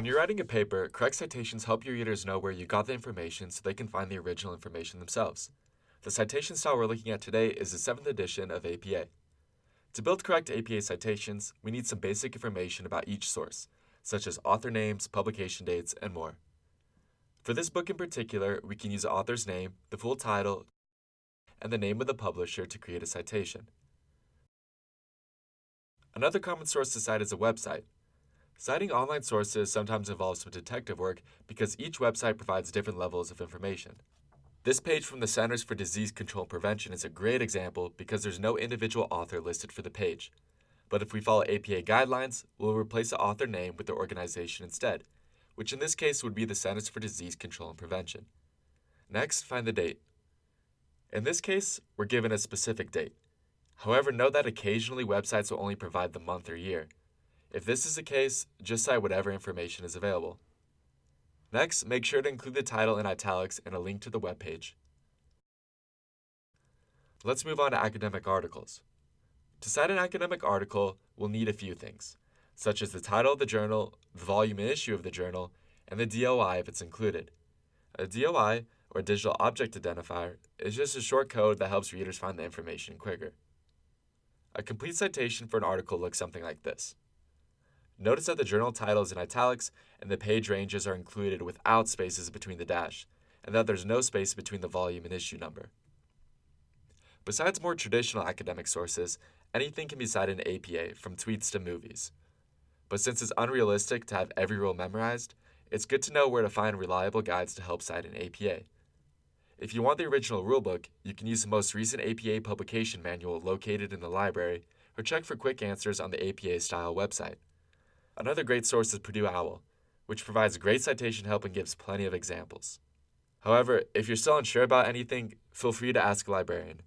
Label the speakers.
Speaker 1: When you're writing a paper, correct citations help your readers know where you got the information so they can find the original information themselves. The citation style we're looking at today is the 7th edition of APA. To build correct APA citations, we need some basic information about each source, such as author names, publication dates, and more. For this book in particular, we can use the author's name, the full title, and the name of the publisher to create a citation. Another common source to cite is a website. Citing online sources sometimes involves some detective work because each website provides different levels of information. This page from the Centers for Disease Control and Prevention is a great example because there's no individual author listed for the page. But if we follow APA guidelines, we'll replace the author name with the organization instead, which in this case would be the Centers for Disease Control and Prevention. Next, find the date. In this case, we're given a specific date. However, note that occasionally websites will only provide the month or year. If this is the case, just cite whatever information is available. Next, make sure to include the title in italics and a link to the web page. Let's move on to academic articles. To cite an academic article, we'll need a few things, such as the title of the journal, the volume and issue of the journal, and the DOI if it's included. A DOI, or Digital Object Identifier, is just a short code that helps readers find the information quicker. A complete citation for an article looks something like this. Notice that the journal title is in italics and the page ranges are included without spaces between the dash, and that there's no space between the volume and issue number. Besides more traditional academic sources, anything can be cited in APA, from tweets to movies. But since it's unrealistic to have every rule memorized, it's good to know where to find reliable guides to help cite an APA. If you want the original rulebook, you can use the most recent APA publication manual located in the library, or check for quick answers on the APA style website. Another great source is Purdue OWL, which provides great citation help and gives plenty of examples. However, if you're still unsure about anything, feel free to ask a librarian.